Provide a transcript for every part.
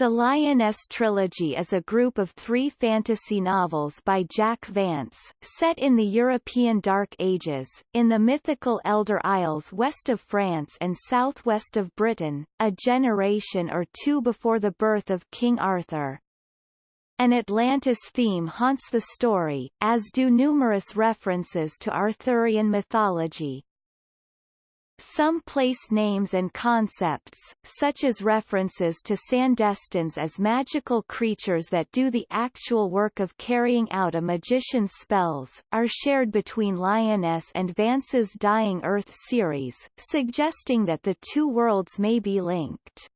The Lyonesse Trilogy is a group of three fantasy novels by Jack Vance, set in the European Dark Ages, in the mythical Elder Isles west of France and southwest of Britain, a generation or two before the birth of King Arthur. An Atlantis theme haunts the story, as do numerous references to Arthurian mythology. Some place names and concepts, such as references to Sandestins as magical creatures that do the actual work of carrying out a magician's spells, are shared between Lyonesse and Vance's Dying Earth series, suggesting that the two worlds may be linked.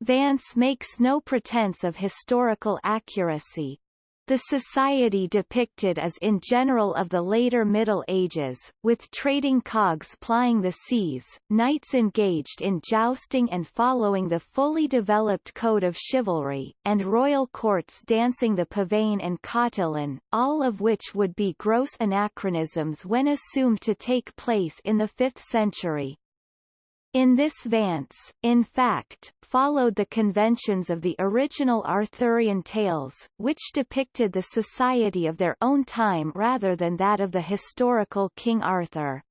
Vance makes no pretense of historical accuracy, the society depicted is in general of the later Middle Ages, with trading cogs plying the seas, knights engaged in jousting and following the fully developed code of chivalry, and royal courts dancing the pavane and cotillon, all of which would be gross anachronisms when assumed to take place in the 5th century. In this Vance, in fact, followed the conventions of the original Arthurian tales, which depicted the society of their own time rather than that of the historical King Arthur.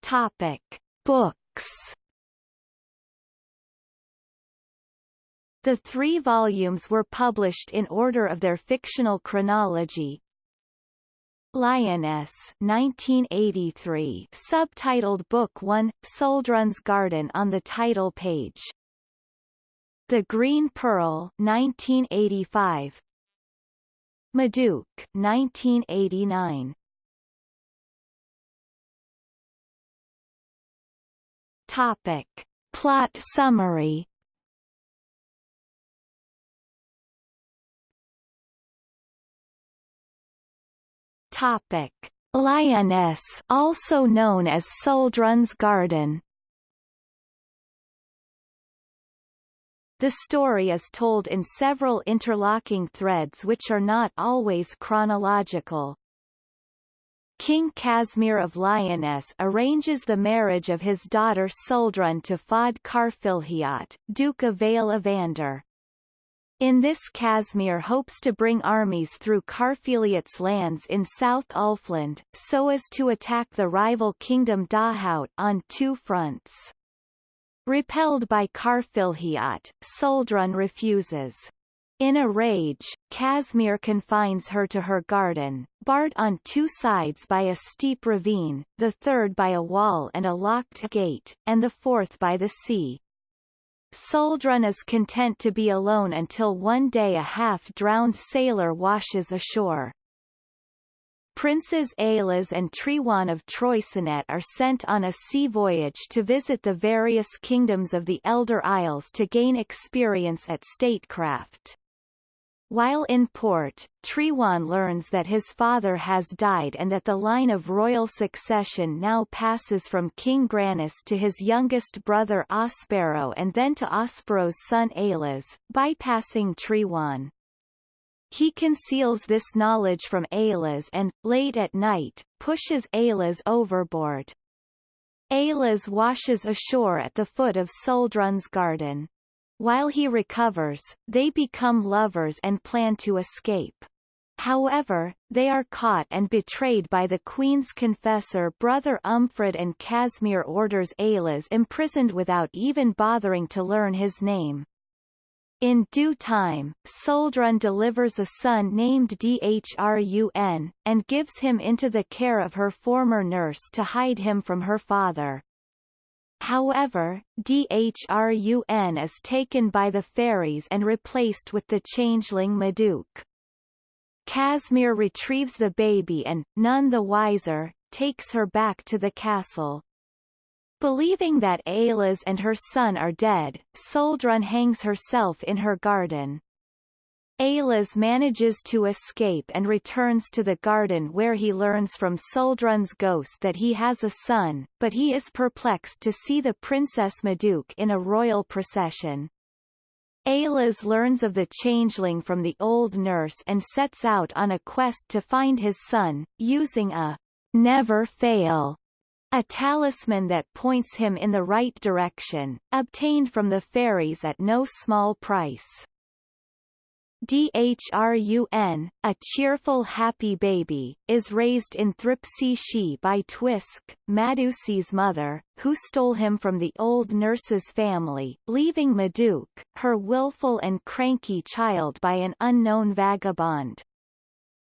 Topic. Books The three volumes were published in order of their fictional chronology, Lyonesse 1983 subtitled Book 1, Suldrun's Garden on the title page. The Green Pearl 1985 Madouc 1989 Topic. Plot summary Topic: Lyonesse, also known as Suldrun's Garden. The story is told in several interlocking threads which are not always chronological. King Casimir of Lyonesse arranges the marriage of his daughter Suldrun to Faude Carfilhiot, Duke of Vale Evander. In this Casimir hopes to bring armies through Carfilhiot's lands in South Ulfland, so as to attack the rival kingdom Dahaut on two fronts. Repelled by Carfilhiot, Suldrun refuses. In a rage, Casimir confines her to her garden, barred on two sides by a steep ravine, the third by a wall and a locked gate, and the fourth by the sea. Suldrun is content to be alone until one day a half-drowned sailor washes ashore. Princes Aillas and Trewan of Troicinet are sent on a sea voyage to visit the various kingdoms of the Elder Isles to gain experience at statecraft. While in port, Trewan learns that his father has died and that the line of royal succession now passes from King Granus to his youngest brother Ospero and then to Ospero's son Aillas, bypassing Trewan. He conceals this knowledge from Aillas and, late at night, pushes Aillas overboard. Aillas washes ashore at the foot of Suldrun's garden. While he recovers, they become lovers and plan to escape. However, they are caught and betrayed by the queen's confessor brother Umphred and Casimir orders Aillas imprisoned without even bothering to learn his name. In due time, Suldrun delivers a son named Dhrun, and gives him into the care of her former nurse to hide him from her father. However, Dhrun is taken by the fairies and replaced with the changeling Madouc. Casimir retrieves the baby and, none the wiser, takes her back to the castle. Believing that Aillas and her son are dead, Suldrun hangs herself in her garden. Aillas manages to escape and returns to the garden where he learns from Suldrun's ghost that he has a son, but he is perplexed to see the Princess Madouc in a royal procession. Aillas learns of the changeling from the old nurse and sets out on a quest to find his son, using a never fail a talisman that points him in the right direction, obtained from the fairies at no small price. Dhrun, a cheerful happy baby, is raised in Thripsi by Twisk, Madouc's mother, who stole him from the old nurse's family, leaving Madouc, her willful and cranky child by an unknown vagabond.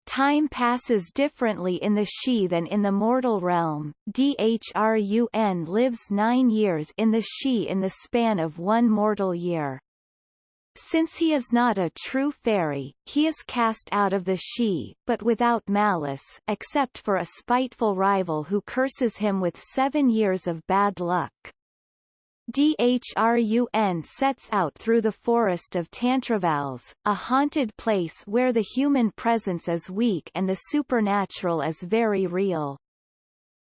Time passes differently in the Sidhe than in the mortal realm. Dhrun lives nine years in the Sidhe in the span of one mortal year. Since he is not a true fairy, he is cast out of the Sidhe, but without malice except for a spiteful rival who curses him with seven years of bad luck. Dhrun sets out through the forest of Tantrevalles, a haunted place where the human presence is weak and the supernatural is very real.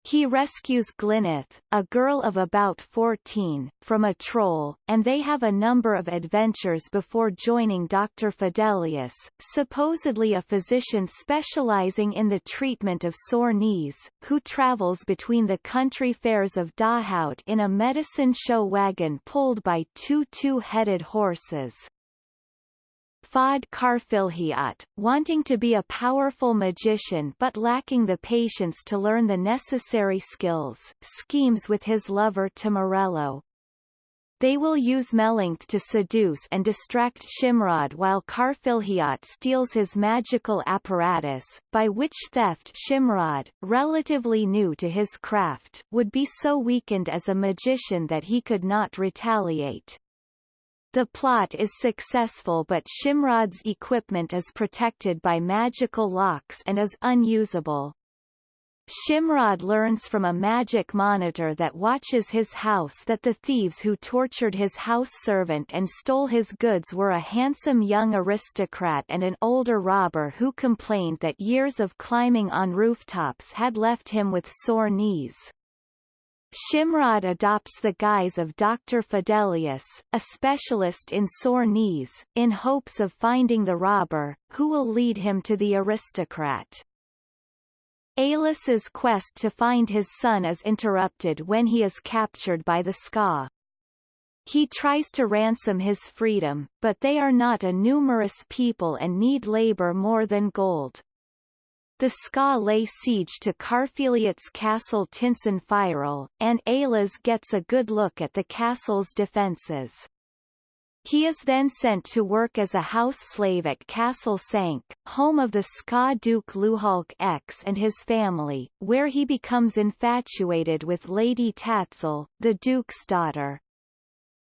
He rescues Glyneth, a girl of about 14, from a troll, and they have a number of adventures before joining Dr. Fidelius, supposedly a physician specializing in the treatment of sore knees, who travels between the country fairs of Dahaut in a medicine show wagon pulled by two two-headed horses. Faude Carfilhiot, wanting to be a powerful magician but lacking the patience to learn the necessary skills, schemes with his lover Tamurello. They will use Melancthe to seduce and distract Shimrod while Carfilhiot steals his magical apparatus, by which theft Shimrod, relatively new to his craft, would be so weakened as a magician that he could not retaliate. The plot is successful but Shimrod's equipment is protected by magical locks and is unusable. Shimrod learns from a magic monitor that watches his house that the thieves who tortured his house servant and stole his goods were a handsome young aristocrat and an older robber who complained that years of climbing on rooftops had left him with sore knees. Shimrod adopts the guise of Dr. Fidelius, a specialist in sore knees, in hopes of finding the robber, who will lead him to the aristocrat. Aillas's quest to find his son is interrupted when he is captured by the Ska. He tries to ransom his freedom, but they are not a numerous people and need labor more than gold. The Ska lay siege to Carfilhiot's castle Tintzin Fyral, and Aillas gets a good look at the castle's defences. He is then sent to work as a house slave at Castle Sank, home of the Ska Duke Luhalk X and his family, where he becomes infatuated with Lady Tatzel, the Duke's daughter.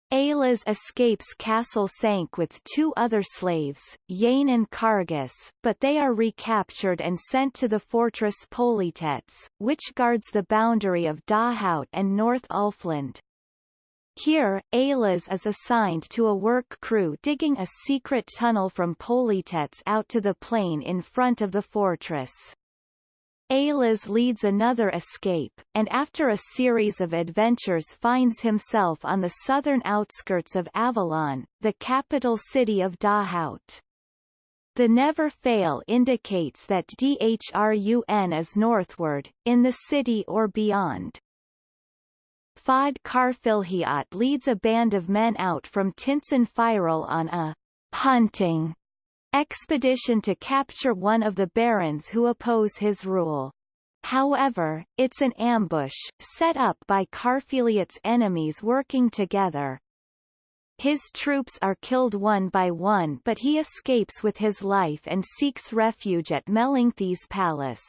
Aillas escapes Castle Sank with two other slaves, Yane and Cargus, but they are recaptured and sent to the fortress Poelitetz, which guards the boundary of Dahaut and North Ulfland. Here, Aillas is assigned to a work crew digging a secret tunnel from Poelitetz out to the plain in front of the fortress. Aillas leads another escape, and after a series of adventures finds himself on the southern outskirts of Avallon, the capital city of Dahaut. The never fail indicates that Dhrun is northward, in the city or beyond. Faude Carfilhiot leads a band of men out from Tintzin Fyral on a hunting expedition to capture one of the barons who oppose his rule. However, it's an ambush, set up by Carfilhiot's enemies working together. His troops are killed one by one but he escapes with his life and seeks refuge at Melancthe's palace.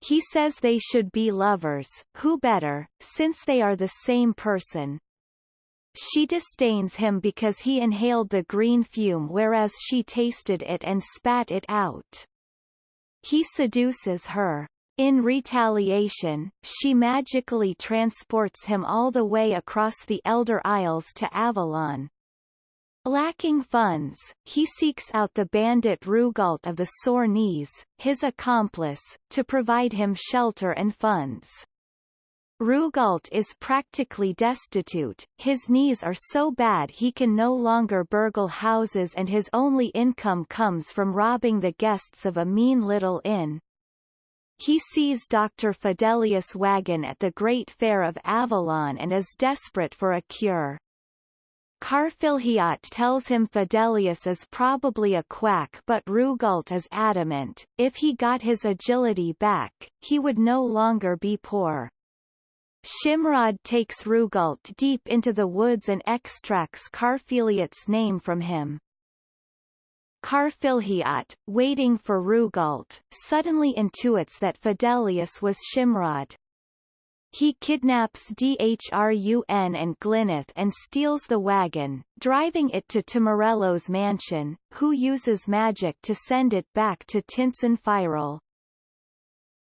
He says they should be lovers, who better, since they are the same person, she disdains him because he inhaled the green fume whereas she tasted it and spat it out. He seduces her. In retaliation, she magically transports him all the way across the Elder Isles to Avallon. Lacking funds, he seeks out the bandit Rugalt of the Sore Knees, his accomplice, to provide him shelter and funds. Rugalt is practically destitute, his knees are so bad he can no longer burgle houses and his only income comes from robbing the guests of a mean little inn. he sees Dr. Fidelius Wagon at the Great Fair of Avallon and is desperate for a cure. Carfilhiot tells him Fidelius is probably a quack but Rugalt is adamant, if he got his agility back, he would no longer be poor. Shimrod takes Rugalt deep into the woods and extracts Carfilhiot's name from him. Carfilhiot, waiting for Rugalt, suddenly intuits that Fidelius was Shimrod. He kidnaps Dhrun and Glyneth and steals the wagon, driving it to Tamurello's mansion, who uses magic to send it back to Tintzin Fyral.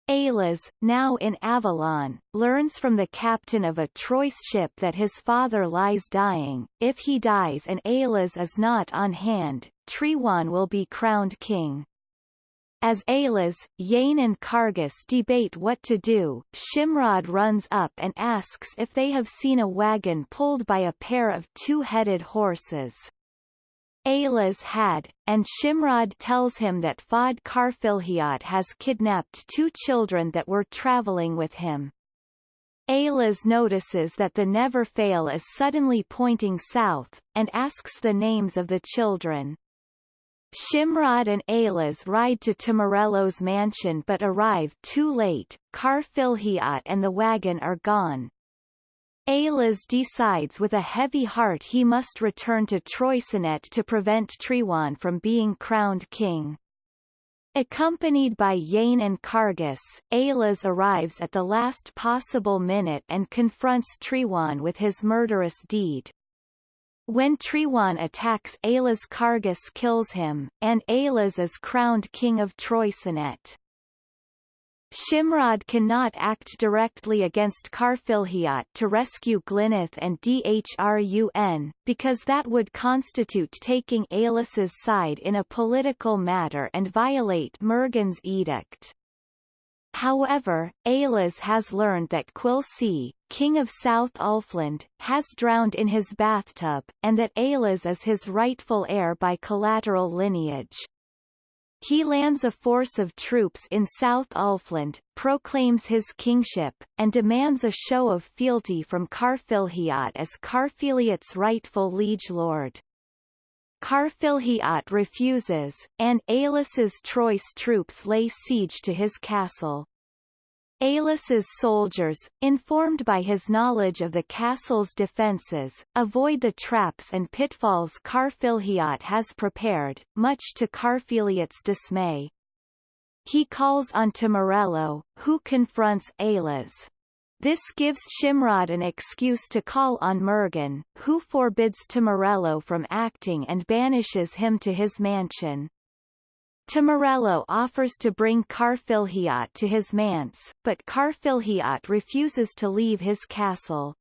Aillas, now in Avallon, learns from the captain of a Troyes ship that his father lies dying. If he dies and Aillas is not on hand, Trewan will be crowned king. As Aillas, Yane and Cargus debate what to do, Shimrod runs up and asks if they have seen a wagon pulled by a pair of two-headed horses. Aillas had, and Shimrod tells him that Faude Carfilhiot has kidnapped two children that were traveling with him. Aillas notices that the Never Fail is suddenly pointing south, and asks the names of the children. Shimrod and Aillas ride to Tamurello's mansion but arrive too late, Carfilhiot and the wagon are gone. Aillas decides with a heavy heart he must return to Troicinet to prevent Trewan from being crowned king. Accompanied by Yane and Cargus, Aillas arrives at the last possible minute and confronts Trewan with his murderous deed. When Trewan attacks Aillas Cargus kills him, and Aillas is crowned king of Troicinet. Shimrod cannot act directly against Carfilhiot to rescue Glyneth and Dhrun, because that would constitute taking Aillas's side in a political matter and violate Murgen's edict. However, Aillas has learned that Quilcy, king of South Ulfland, has drowned in his bathtub, and that Aillas is his rightful heir by collateral lineage. He lands a force of troops in South Ulfland, proclaims his kingship, and demands a show of fealty from Carfilhiot as Carfilhiot's rightful liege lord. Carfilhiot refuses, and Aillas's Troyes troops lay siege to his castle. Aillas's soldiers, informed by his knowledge of the castle's defences, avoid the traps and pitfalls Carfilhiot has prepared, much to Carfilhiot's dismay. He calls on Tamurello, who confronts Aillas. This gives Shimrod an excuse to call on Murgen, who forbids Tamurello from acting and banishes him to his mansion. Tamurello offers to bring Carfilhiot to his manse, but Carfilhiot refuses to leave his castle.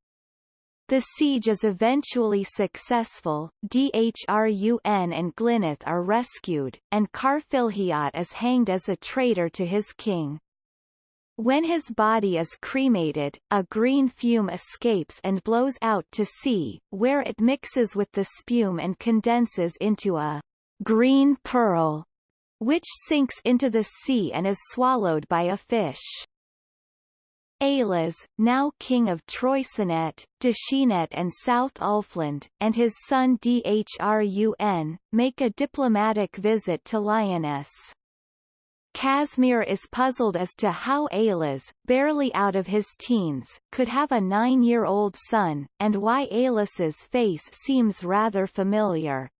The siege is eventually successful, Dhrun and Glyneth are rescued, and Carfilhiot is hanged as a traitor to his king. When his body is cremated, a green fume escapes and blows out to sea, where it mixes with the spume and condenses into a green pearl, which sinks into the sea and is swallowed by a fish. Aillas, now king of Troicinet, Dascinet and South Ulfland, and his son Dhrun, make a diplomatic visit to Lyonesse. Casimir is puzzled as to how Aillas, barely out of his teens, could have a nine-year-old son, and why Aillas's face seems rather familiar.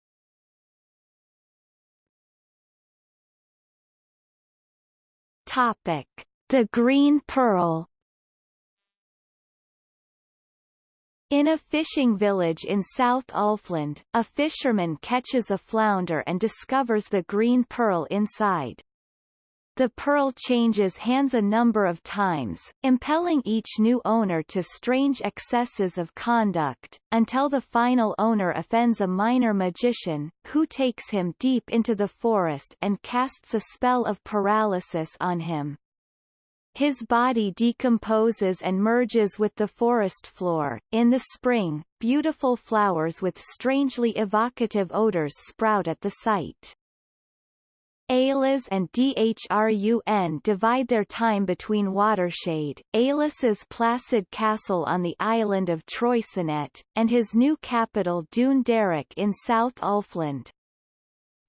Topic. The Green Pearl In a fishing village in South Ulfland, a fisherman catches a flounder and discovers the green pearl inside. The pearl changes hands a number of times, impelling each new owner to strange excesses of conduct, until the final owner offends a minor magician, who takes him deep into the forest and casts a spell of paralysis on him. His body decomposes and merges with the forest floor. In the spring, beautiful flowers with strangely evocative odors sprout at the site. Aillas and Dhrun divide their time between Watershade, Aillas's placid castle on the island of Troicinet, and his new capital Dún Darach in South Ulfland.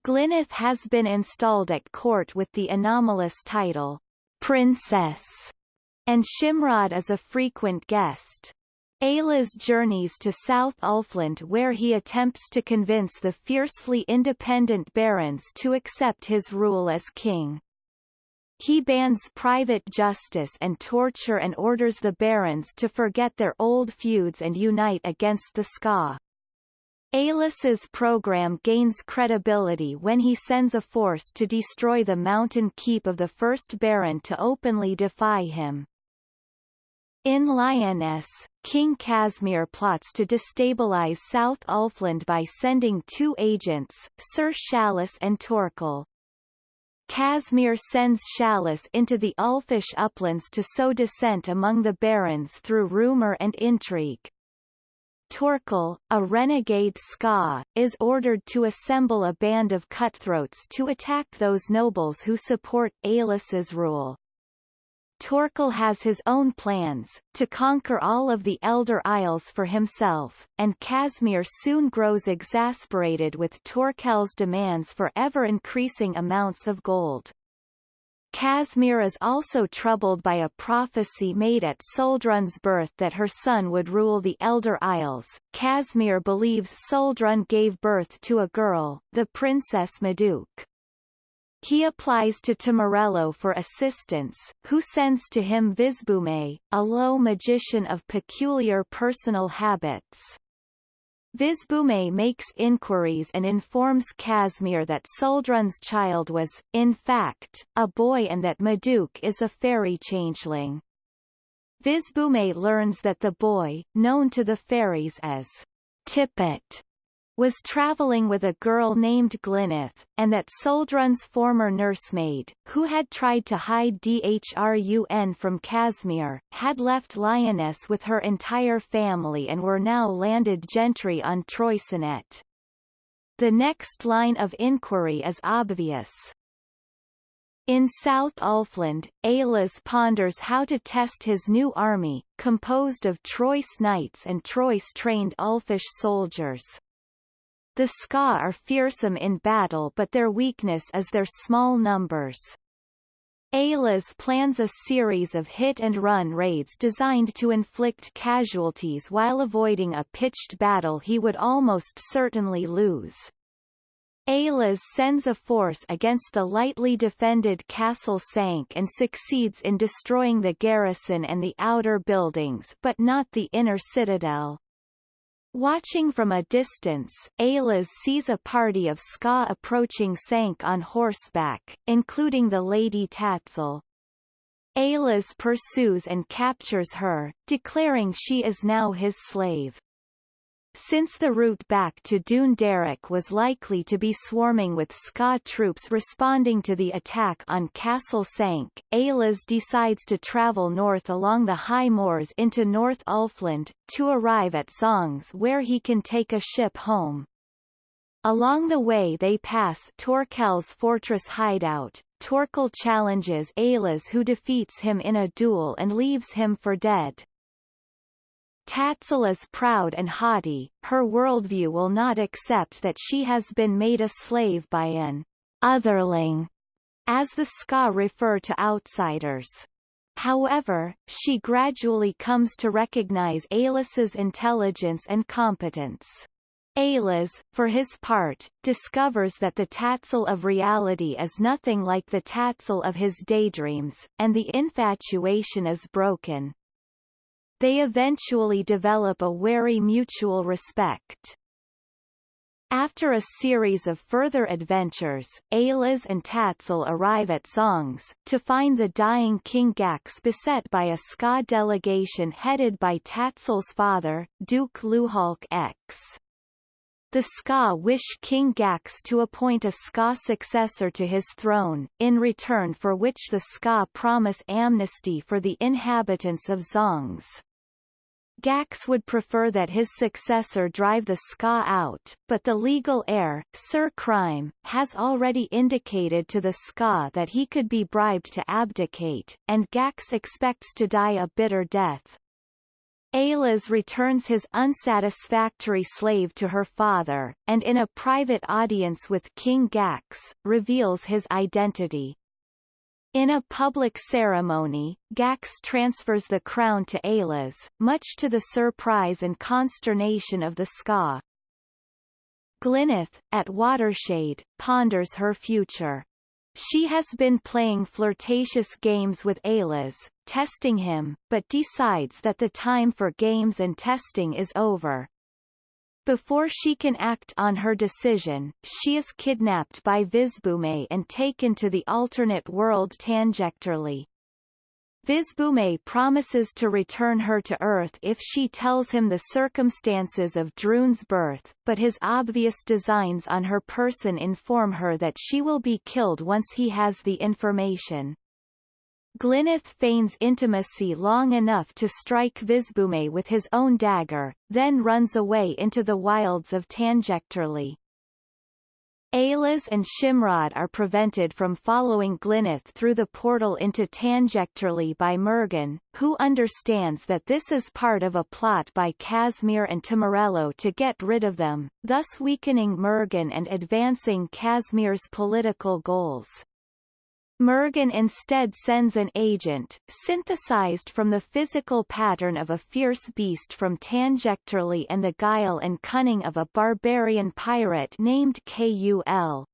Glyneth has been installed at court with the anomalous title, Princess, and Shimrod is a frequent guest. Aillas journeys to South Ulfland where he attempts to convince the fiercely independent barons to accept his rule as king. He bans private justice and torture and orders the barons to forget their old feuds and unite against the Ska. Aillas's program gains credibility when he sends a force to destroy the mountain keep of the first baron to openly defy him. In Lyonesse, King Casimir plots to destabilize South Ulfland by sending two agents, Sir Shallas and Torkel. Casimir sends Shallas into the Ulfish uplands to sow dissent among the barons through rumour and intrigue. Torkel, a renegade Ska, is ordered to assemble a band of cutthroats to attack those nobles who support Aillas's rule. Torkel has his own plans, to conquer all of the Elder Isles for himself, and Casimir soon grows exasperated with Torkel's demands for ever-increasing amounts of gold. Casimir is also troubled by a prophecy made at Suldrun's birth that her son would rule the Elder Isles. Casimir believes Suldrun gave birth to a girl, the Princess Madouc. He applies to Tamurello for assistance, who sends to him Visbhume, a low magician of peculiar personal habits. Visbhume makes inquiries and informs Casimir that Suldrun's child was, in fact, a boy and that Madouc is a fairy changeling. Visbhume learns that the boy, known to the fairies as Tippet, was traveling with a girl named Glyneth, and that Suldrun's former nursemaid, who had tried to hide Dhrun from Casimir, had left Lyonesse with her entire family and were now landed gentry on Troisenet. The next line of inquiry is obvious. In South Ulfland, Aillas ponders how to test his new army, composed of Troyes knights and Troyes-trained Ulfish soldiers. The Ska are fearsome in battle but their weakness is their small numbers. Aillas plans a series of hit-and-run raids designed to inflict casualties while avoiding a pitched battle he would almost certainly lose. Aillas sends a force against the lightly defended Castle Sank and succeeds in destroying the garrison and the outer buildings but not the inner citadel. Watching from a distance, Aillas sees a party of Ska approaching Sank on horseback, including the Lady Tatzel. Aillas pursues and captures her, declaring she is now his slave. Since the route back to Dún Darach was likely to be swarming with Ska troops responding to the attack on Castle Sank, Aillas decides to travel north along the high moors into North Ulfland, to arrive at Songs where he can take a ship home. Along the way they pass Torkel's fortress hideout. Torkel challenges Aillas who defeats him in a duel and leaves him for dead. Tatzel is proud and haughty, her worldview will not accept that she has been made a slave by an otherling, as the Ska refer to outsiders. However, she gradually comes to recognize Aillas's intelligence and competence. Aillas, for his part, discovers that the Tatzel of reality is nothing like the Tatzel of his daydreams, and the infatuation is broken. They eventually develop a wary mutual respect. After a series of further adventures, Aillas and Tatzel arrive at Xounges, to find the dying King Gax beset by a Ska delegation headed by Tatzel's father, Duke Luhalk X. The Ska wish King Gax to appoint a Ska successor to his throne, in return for which the Ska promise amnesty for the inhabitants of Xounges. Gax would prefer that his successor drive the Ska out, but the legal heir, Sir Crime, has already indicated to the Ska that he could be bribed to abdicate, and Gax expects to die a bitter death. Aillas returns his unsatisfactory slave to her father, and in a private audience with King Gax, reveals his identity. In a public ceremony, Gax transfers the crown to Aillas, much to the surprise and consternation of the Ska. Glyneth, at Watershade, ponders her future. She has been playing flirtatious games with Aillas, testing him, but decides that the time for games and testing is over. Before she can act on her decision, she is kidnapped by Visbhume and taken to the alternate world Tanjecterly. Visbhume promises to return her to Earth if she tells him the circumstances of Dhrun's birth, but his obvious designs on her person inform her that she will be killed once he has the information. Glyneth feigns intimacy long enough to strike Visbhume with his own dagger, then runs away into the wilds of Tanjecterly. Aillas and Shimrod are prevented from following Glyneth through the portal into Tanjecterly by Murgen, who understands that this is part of a plot by Casimir and Tamurello to get rid of them, thus weakening Murgen and advancing Casimir's political goals. Murgen instead sends an agent, synthesized from the physical pattern of a fierce beast from Tanjecterly and the guile and cunning of a barbarian pirate named Kul.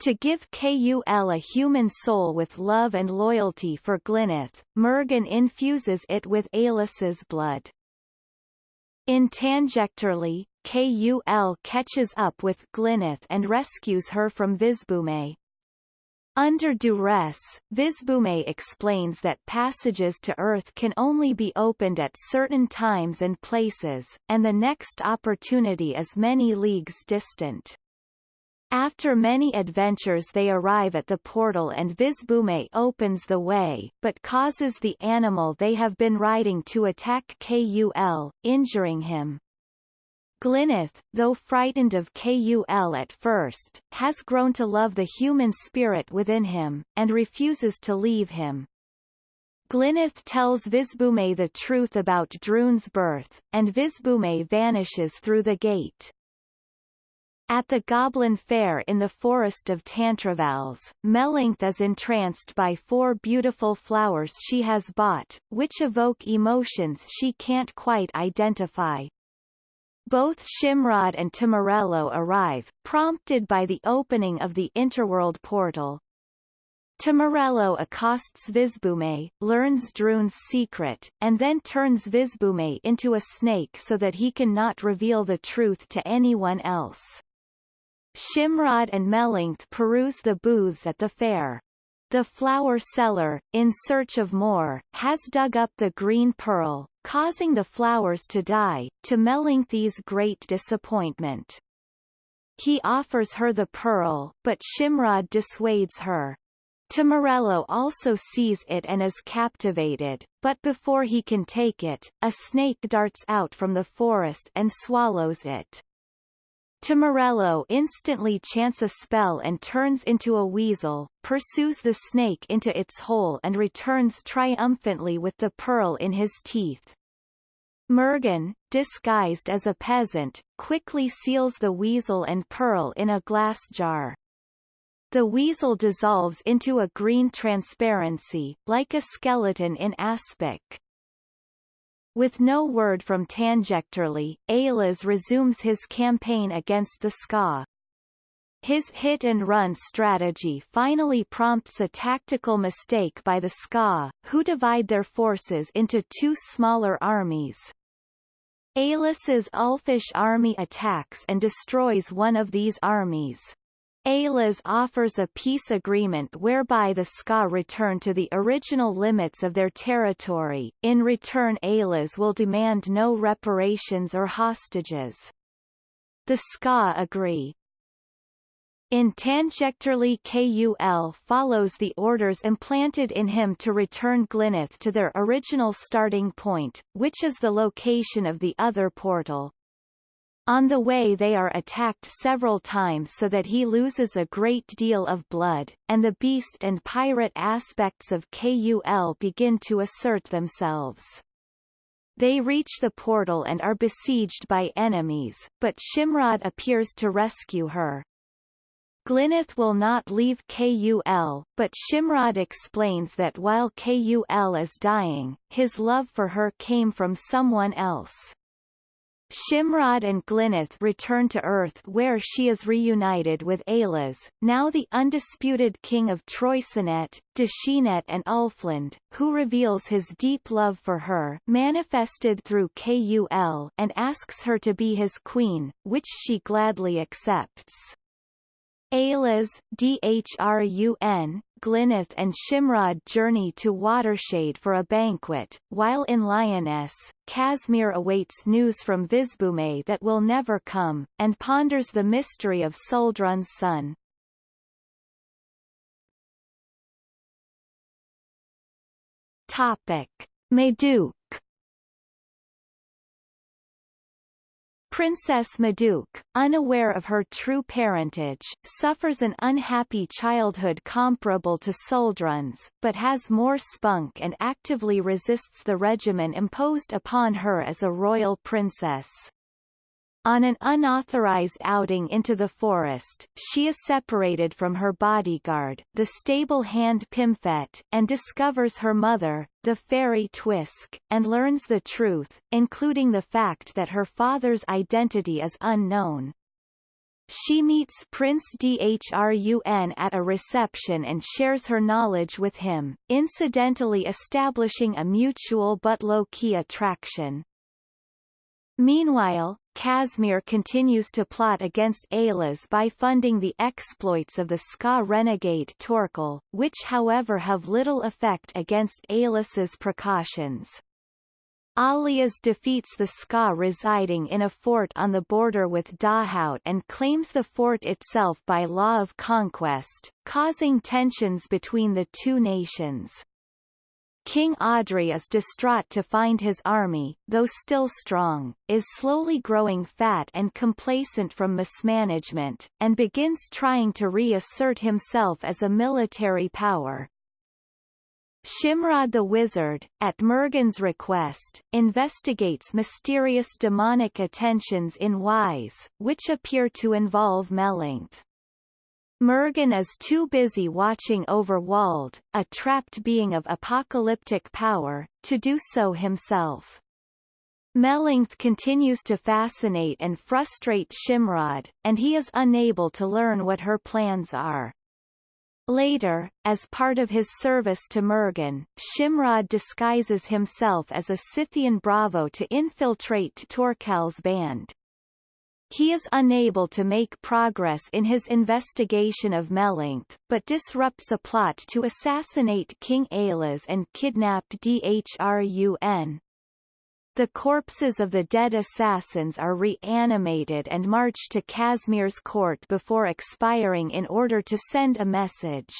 To give Kul a human soul with love and loyalty for Glyneth, Murgen infuses it with Aillas's blood. In Tanjecterly, Kul catches up with Glyneth and rescues her from Visbhume. Under duress, Visbhume explains that passages to Earth can only be opened at certain times and places, and the next opportunity is many leagues distant. After many adventures they arrive at the portal and Visbhume opens the way, but causes the animal they have been riding to attack Kul, injuring him. Glyneth, though frightened of Kul at first, has grown to love the human spirit within him, and refuses to leave him. Glyneth tells Visbhume the truth about Dhrun's birth, and Visbhume vanishes through the gate. At the Goblin Fair in the forest of Tantrevalles, Melancthe is entranced by four beautiful flowers she has bought, which evoke emotions she can't quite identify. Both Shimrod and Tamurello arrive, prompted by the opening of the interworld portal. Tamurello accosts Visbhume, learns Dhrun's secret, and then turns Visbhume into a snake so that he cannot reveal the truth to anyone else. Shimrod and Melancthe peruse the booths at the fair. The flower seller, in search of more, has dug up the green pearl, causing the flowers to die, to Melancthe's great disappointment. He offers her the pearl, but Shimrod dissuades her. Tamurello also sees it and is captivated, but before he can take it, a snake darts out from the forest and swallows it. Tamurello instantly chants a spell and turns into a weasel, pursues the snake into its hole and returns triumphantly with the pearl in his teeth. Murgen, disguised as a peasant, quickly seals the weasel and pearl in a glass jar. The weasel dissolves into a green transparency, like a skeleton in aspic. With no word from Tanjecterly, Aillas resumes his campaign against the Ska. His hit-and-run strategy finally prompts a tactical mistake by the Ska, who divide their forces into two smaller armies. Aillas's Ulfish army attacks and destroys one of these armies. Aillas offers a peace agreement whereby the Ska return to the original limits of their territory, in return Aillas will demand no reparations or hostages. The Ska agree. In Tanjecterly KUL follows the orders implanted in him to return Glyneth to their original starting point, which is the location of the other portal. On the way they are attacked several times so that he loses a great deal of blood, and the beast and pirate aspects of KUL begin to assert themselves. They reach the portal and are besieged by enemies, but Shimrod appears to rescue her. Glyneth will not leave KUL, but Shimrod explains that while KUL is dying, his love for her came from someone else. Shimrod and Glyneth return to Earth where she is reunited with Aillas, now the undisputed king of Troicinet, Dascinet and Ulfland, who reveals his deep love for her manifested through KUL and asks her to be his queen, which she gladly accepts. Aillas, Dhrun, Glyneth and Shimrod journey to Watershade for a banquet, while in Lyonesse, Casmir awaits news from Visbhume that will never come, and ponders the mystery of Suldrun's son. Topic. Madouc Princess Madouc, unaware of her true parentage, suffers an unhappy childhood comparable to Suldrun's, but has more spunk and actively resists the regimen imposed upon her as a royal princess. On an unauthorized outing into the forest, she is separated from her bodyguard, the stable hand Pimfet, and discovers her mother, the fairy Twisk, and learns the truth, including the fact that her father's identity is unknown. She meets Prince Dhrun at a reception and shares her knowledge with him, incidentally establishing a mutual but low-key attraction. Meanwhile, Casmir continues to plot against Aillas by funding the exploits of the Ska renegade Torkel, which however have little effect against Aillas's precautions. Alias defeats the Ska residing in a fort on the border with Dahaut and claims the fort itself by law of conquest, causing tensions between the two nations. King Audry is distraught to find his army, though still strong, is slowly growing fat and complacent from mismanagement, and begins trying to reassert himself as a military power. Shimrod the Wizard, at Murgen's request, investigates mysterious demonic attentions in Wise, which appear to involve Mellinth. Murgen is too busy watching over Wald, a trapped being of apocalyptic power, to do so himself. Melancthe continues to fascinate and frustrate Shimrod, and he is unable to learn what her plans are. Later, as part of his service to Murgen, Shimrod disguises himself as a Scythian Bravo to infiltrate Torkel's band. He is unable to make progress in his investigation of Melancthe, but disrupts a plot to assassinate King Aillas and kidnap Dhrun. The corpses of the dead assassins are reanimated and march to Casimir's court before expiring in order to send a message.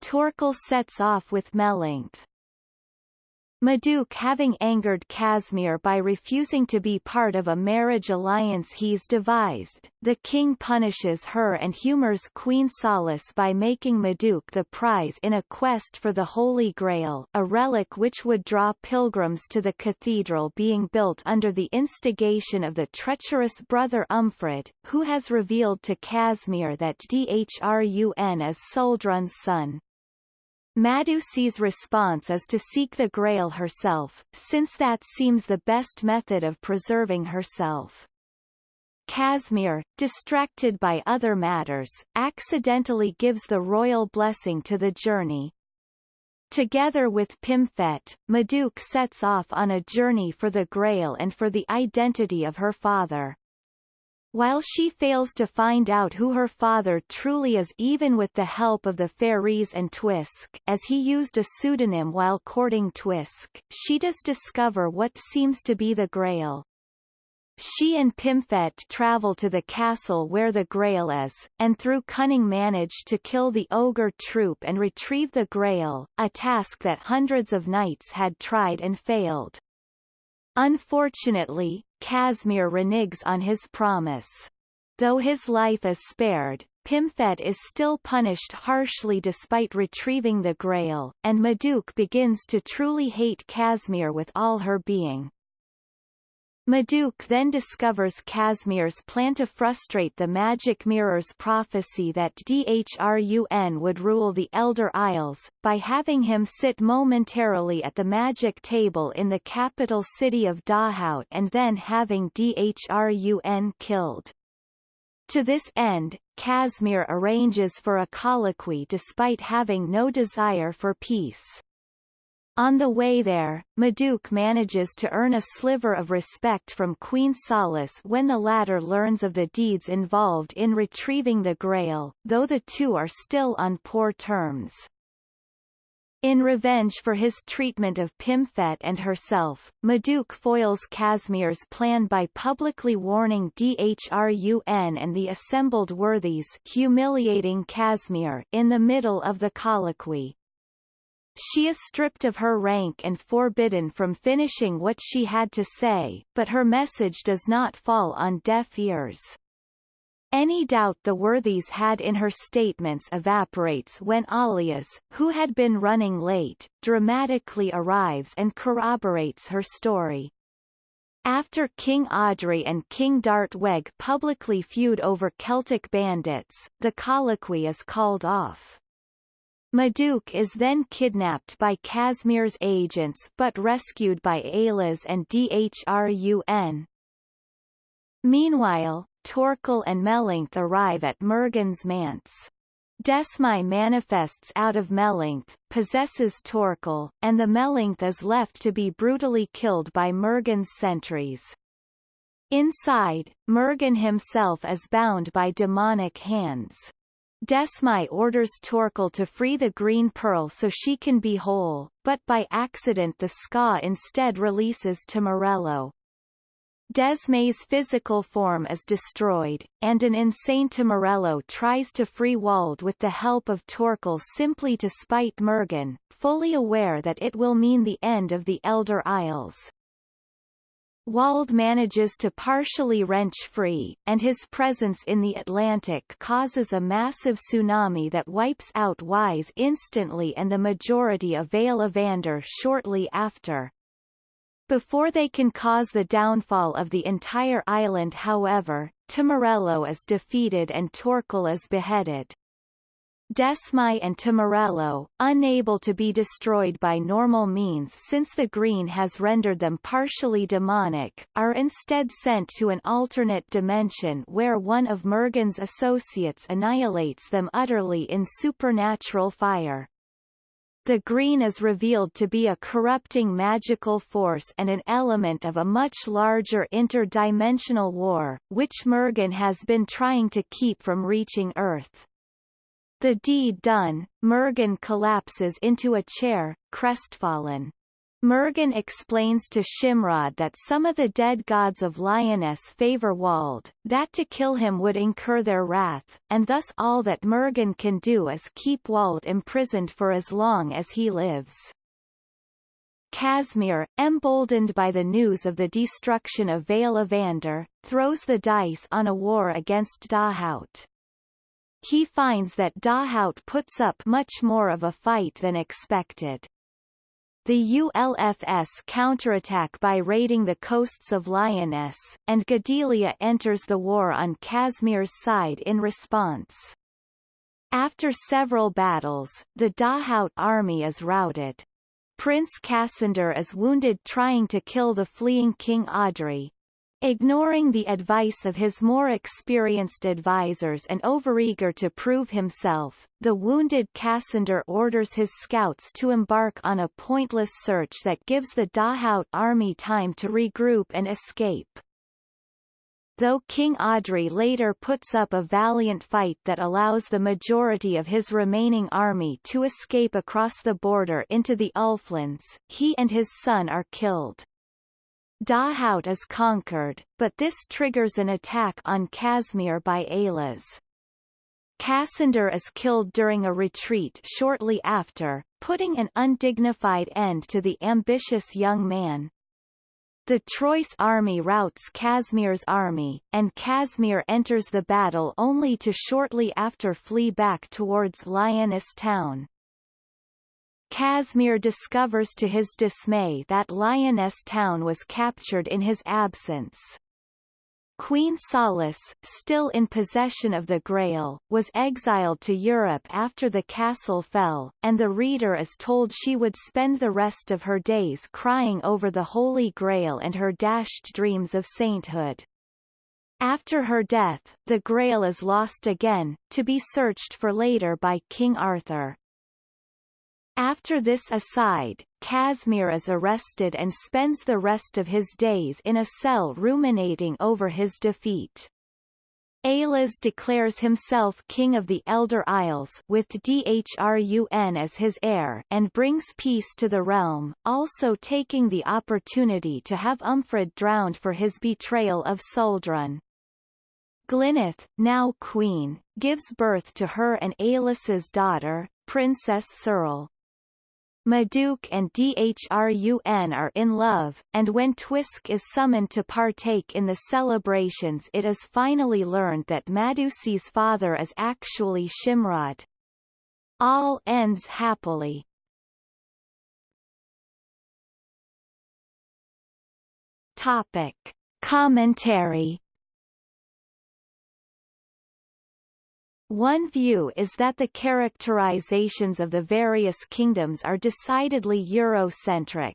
Torkel sets off with Melancthe. Madouc having angered Casimir by refusing to be part of a marriage alliance he's devised, the king punishes her and humors Queen Sollace by making Madouc the prize in a quest for the Holy Grail a relic which would draw pilgrims to the cathedral being built under the instigation of the treacherous brother Umphred, who has revealed to Casimir that Dhrun is Suldrun's son. Madouc's response is to seek the Grail herself, since that seems the best method of preserving herself. Casimir, distracted by other matters, accidentally gives the royal blessing to the journey. Together with Pimfet, Madouc sets off on a journey for the Grail and for the identity of her father. While she fails to find out who her father truly is even with the help of the fairies and Twisk as he used a pseudonym while courting Twisk, she does discover what seems to be the Grail. She and Pimfet travel to the castle where the Grail is, and through cunning manage to kill the ogre troop and retrieve the Grail, a task that hundreds of knights had tried and failed. Unfortunately, Casimir reneges on his promise. Though his life is spared, Pimfet is still punished harshly despite retrieving the Grail, and Madouc begins to truly hate Casimir with all her being. Madouc then discovers Casimir's plan to frustrate the Magic Mirror's prophecy that Dhrun would rule the Elder Isles, by having him sit momentarily at the magic table in the capital city of Dahaut and then having Dhrun killed. To this end, Casimir arranges for a colloquy despite having no desire for peace. On the way there, Madouc manages to earn a sliver of respect from Queen Sollace when the latter learns of the deeds involved in retrieving the Grail, though the two are still on poor terms. In revenge for his treatment of Pymfyd and herself, Maduke foils Casimir's plan by publicly warning Dhrun and the assembled worthies humiliating Casimir in the middle of the colloquy. She is stripped of her rank and forbidden from finishing what she had to say, but her message does not fall on deaf ears. Any doubt the worthies had in her statements evaporates when Aillas, who had been running late, dramatically arrives and corroborates her story. After King Audry and King Dartweg publicly feud over Celtic bandits, the colloquy is called off. Madouc is then kidnapped by Casimir's agents but rescued by Aillas and Dhrun. Meanwhile, Torqual and Melancthe arrive at Murgen's manse. Desmëi manifests out of Melancthe, possesses Torqual, and the Melancthe is left to be brutally killed by Murgen's sentries. Inside, Murgen himself is bound by demonic hands. Desmëi orders Torqual to free the green pearl so she can be whole, but by accident the Ska instead releases Tamurello. Desmëi's physical form is destroyed, and an insane Tamurello tries to free Joald with the help of Torqual simply to spite Murgen, fully aware that it will mean the end of the Elder Isles. Joald manages to partially wrench free, and his presence in the Atlantic causes a massive tsunami that wipes out Ys instantly and the majority of Vale Evander shortly after. Before they can cause the downfall of the entire island however, Tamurello is defeated and Torqual is beheaded. Desmëi and Tamurello, unable to be destroyed by normal means since the green has rendered them partially demonic, are instead sent to an alternate dimension where one of Murgen's associates annihilates them utterly in supernatural fire. The green is revealed to be a corrupting magical force and an element of a much larger interdimensional war, which Murgen has been trying to keep from reaching Earth. The deed done, Murgen collapses into a chair, crestfallen. Murgen explains to Shimrod that some of the dead gods of Lyonesse favor Joald, that to kill him would incur their wrath, and thus all that Murgen can do is keep Joald imprisoned for as long as he lives. Casimir, emboldened by the news of the destruction of Vale Evander, throws the dice on a war against Dahaut. He finds that Dahaut puts up much more of a fight than expected. The Ulfs counterattack by raiding the coasts of Lyonesse, and Godelia enters the war on Casimir's side in response. After several battles, the Dahaut army is routed. Prince Cassander is wounded trying to kill the fleeing King Audry, Ignoring the advice of his more experienced advisors and overeager to prove himself, the wounded Cassander orders his scouts to embark on a pointless search that gives the Dahaut army time to regroup and escape. Though King Audry later puts up a valiant fight that allows the majority of his remaining army to escape across the border into the Ulflands, he and his son are killed. Dahaut is conquered, but this triggers an attack on Casimir by Aillas. Cassander is killed during a retreat shortly after, putting an undignified end to the ambitious young man. The Trois army routs Casimir's army, and Casimir enters the battle only to shortly after flee back towards Lyonesse town. Casimir discovers to his dismay that Lyonesse town was captured in his absence. Queen Sollace, still in possession of the Grail, was exiled to Europe after the castle fell, and the reader is told she would spend the rest of her days crying over the Holy Grail and her dashed dreams of sainthood. After her death, the Grail is lost again, to be searched for later by King Arthur. After this aside, Casimir is arrested and spends the rest of his days in a cell ruminating over his defeat. Aillas declares himself king of the Elder Isles with Dhrun as his heir and brings peace to the realm, also taking the opportunity to have Umphred drowned for his betrayal of Suldrun. Glyneth, now queen, gives birth to her and Aillas's daughter, Princess Serle. Madouc and Dhrun are in love, and when Twisk is summoned to partake in the celebrations it is finally learned that Madouc's father is actually Shimrod. All ends happily. Topic. Commentary One view is that the characterizations of the various kingdoms are decidedly Eurocentric.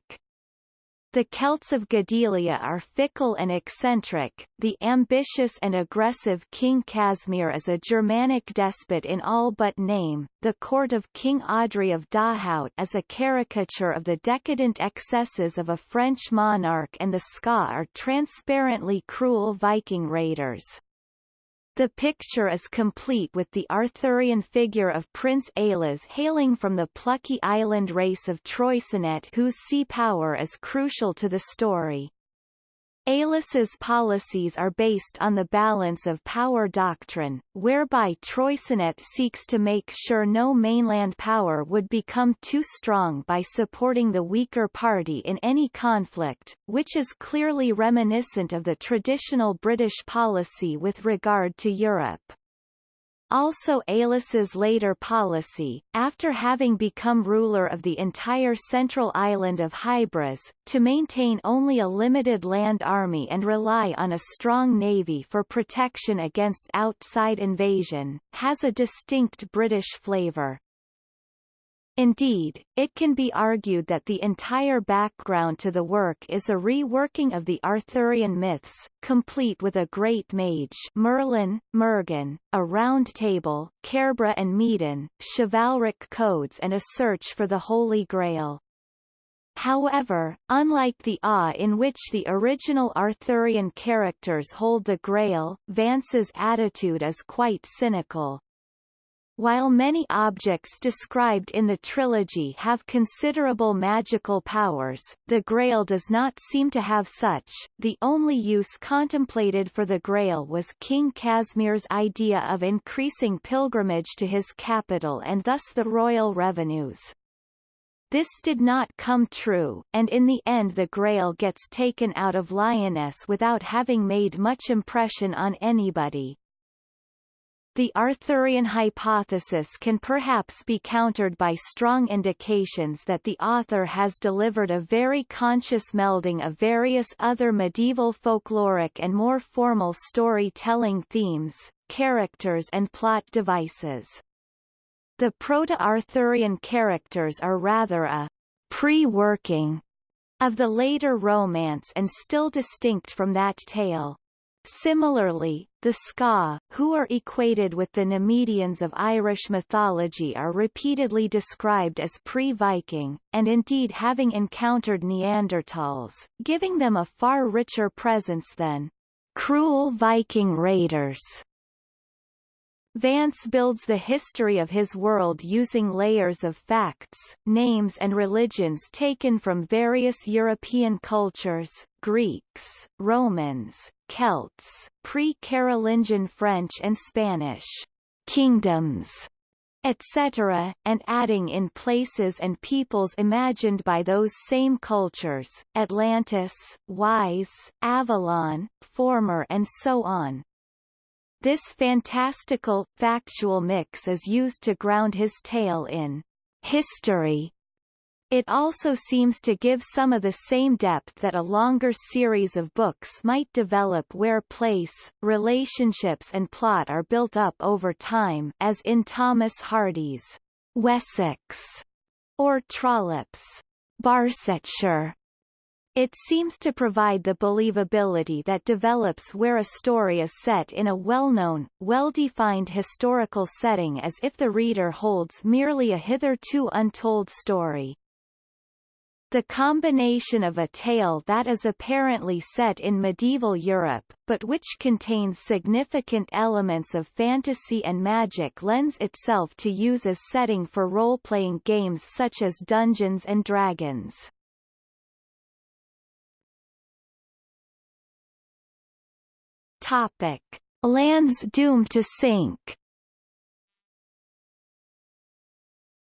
The Celts of Godelia are fickle and eccentric, the ambitious and aggressive King Casimir is a Germanic despot in all but name, the court of King Audry of Dahaut is a caricature of the decadent excesses of a French monarch and the Ska are transparently cruel Viking raiders. The picture is complete with the Arthurian figure of Prince Aillas hailing from the plucky island race of Troicinet whose sea power is crucial to the story. Aillas's policies are based on the balance of power doctrine, whereby Troicinet seeks to make sure no mainland power would become too strong by supporting the weaker party in any conflict, which is clearly reminiscent of the traditional British policy with regard to Europe. Also Aillas's later policy, after having become ruler of the entire central island of Hybras, to maintain only a limited land army and rely on a strong navy for protection against outside invasion, has a distinct British flavour. Indeed, it can be argued that the entire background to the work is a reworking of the Arthurian myths, complete with a great mage Merlin, Murgen, a round table, Cerbre and Medon, chivalric codes and a search for the Holy Grail. However, unlike the awe in which the original Arthurian characters hold the Grail, Vance's attitude is quite cynical. While many objects described in the trilogy have considerable magical powers, the Grail does not seem to have such. The only use contemplated for the Grail was King Casimir's idea of increasing pilgrimage to his capital and thus the royal revenues. This did not come true, and in the end the Grail gets taken out of Lyonesse without having made much impression on anybody. The Arthurian hypothesis can perhaps be countered by strong indications that the author has delivered a very conscious melding of various other medieval folkloric and more formal storytelling themes, characters and plot devices. The Proto-Arthurian characters are rather a pre-working of the later romance and still distinct from that tale. Similarly, the Ska, who are equated with the Nemedians of Irish mythology are repeatedly described as pre-Viking, and indeed having encountered Neanderthals, giving them a far richer presence than cruel Viking raiders. Vance builds the history of his world using layers of facts, names and religions taken from various European cultures, Greeks, Romans, Celts, pre-Carolingian French and Spanish, kingdoms, etc., and adding in places and peoples imagined by those same cultures, Atlantis, Ys, Avallon, Former and so on. This fantastical, factual mix is used to ground his tale in history. It also seems to give some of the same depth that a longer series of books might develop where place, relationships and plot are built up over time as in Thomas Hardy's Wessex or Trollope's Barsetshire. It seems to provide the believability that develops where a story is set in a well-known, well-defined historical setting as if the reader holds merely a hitherto untold story. The combination of a tale that is apparently set in medieval Europe, but which contains significant elements of fantasy and magic lends itself to use as setting for role-playing games such as Dungeons and Dragons. Topic: Lands doomed to sink.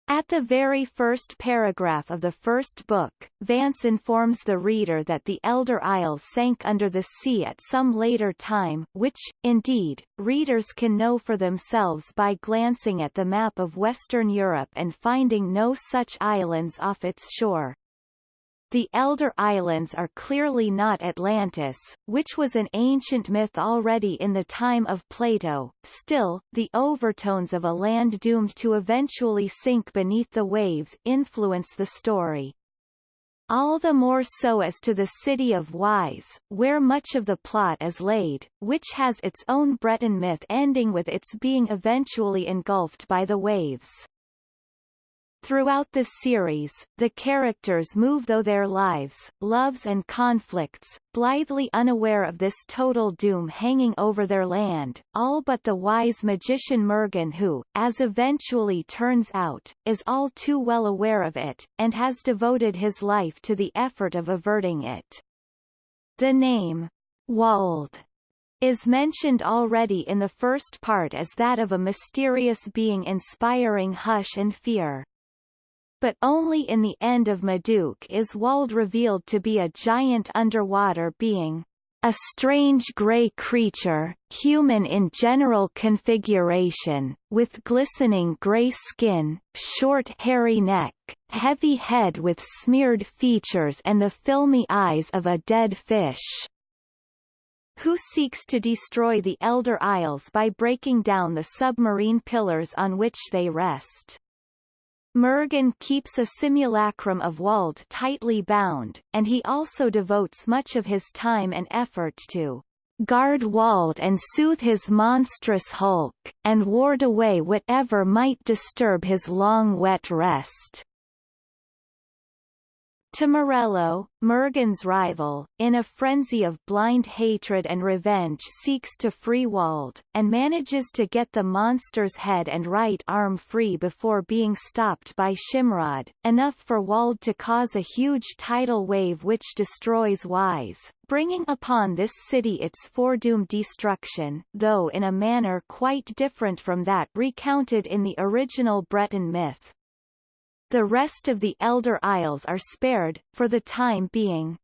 At the very first paragraph of the first book, Vance informs the reader that the Elder Isles sank under the sea at some later time, which, indeed, readers can know for themselves by glancing at the map of Western Europe and finding no such islands off its shore. The Elder Islands are clearly not Atlantis, which was an ancient myth already in the time of Plato, still, the overtones of a land doomed to eventually sink beneath the waves influence the story. All the more so as to the city of Ys, where much of the plot is laid, which has its own Breton myth ending with its being eventually engulfed by the waves. Throughout the series, the characters move though their lives, loves and conflicts, blithely unaware of this total doom hanging over their land, all but the wise magician Murgen who, as eventually turns out, is all too well aware of it, and has devoted his life to the effort of averting it. The name, Joald, is mentioned already in the first part as that of a mysterious being inspiring hush and fear but only in the end of Madouc is Joald revealed to be a giant underwater being. A strange grey creature, human in general configuration, with glistening grey skin, short hairy neck, heavy head with smeared features and the filmy eyes of a dead fish who seeks to destroy the Elder Isles by breaking down the submarine pillars on which they rest. Murgen keeps a simulacrum of Joald tightly bound, and he also devotes much of his time and effort to guard Joald and soothe his monstrous hulk, and ward away whatever might disturb his long wet rest. Morello, Murgen's rival, in a frenzy of blind hatred and revenge seeks to free Joald, and manages to get the monster's head and right arm free before being stopped by Shimrod, enough for Joald to cause a huge tidal wave which destroys Ys, bringing upon this city its foredoomed destruction, though in a manner quite different from that recounted in the original Breton myth. The rest of the Elder Isles are spared, for the time being.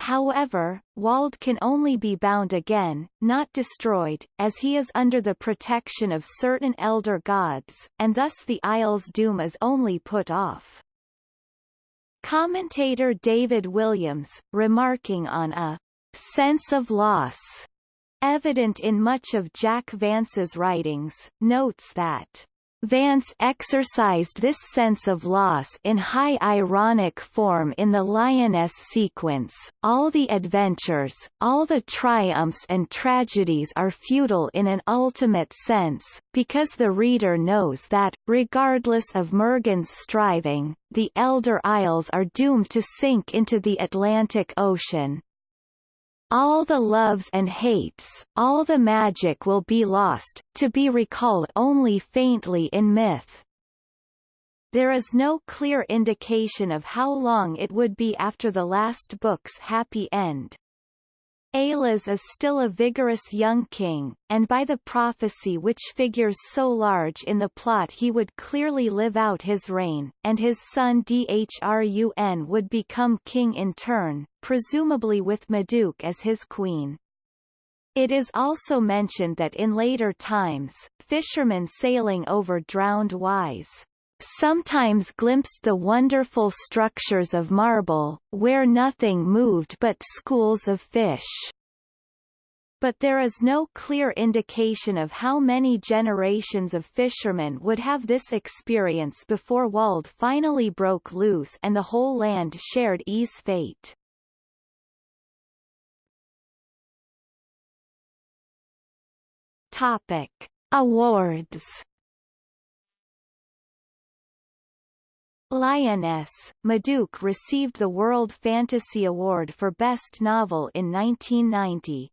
However, Joald can only be bound again, not destroyed, as he is under the protection of certain elder gods, and thus the Isle's doom is only put off. Commentator David Williams, remarking on a sense of loss evident in much of Jack Vance's writings, notes that Vance exercised this sense of loss in high ironic form in the Lyonesse sequence. All the adventures, all the triumphs and tragedies are futile in an ultimate sense, because the reader knows that, regardless of Murgen's striving, the Elder Isles are doomed to sink into the Atlantic Ocean. All the loves and hates, all the magic will be lost, to be recalled only faintly in myth. There is no clear indication of how long it would be after the last book's happy end. Aillas is still a vigorous young king, and by the prophecy which figures so large in the plot he would clearly live out his reign, and his son Dhrun would become king in turn, presumably with Madouc as his queen. It is also mentioned that in later times, fishermen sailing over drowned Ys sometimes glimpsed the wonderful structures of marble, where nothing moved but schools of fish. But there is no clear indication of how many generations of fishermen would have this experience before Joald finally broke loose and the whole land shared E's fate. Topic. Awards Lyonesse, Madouc received the World Fantasy Award for Best Novel in 1990.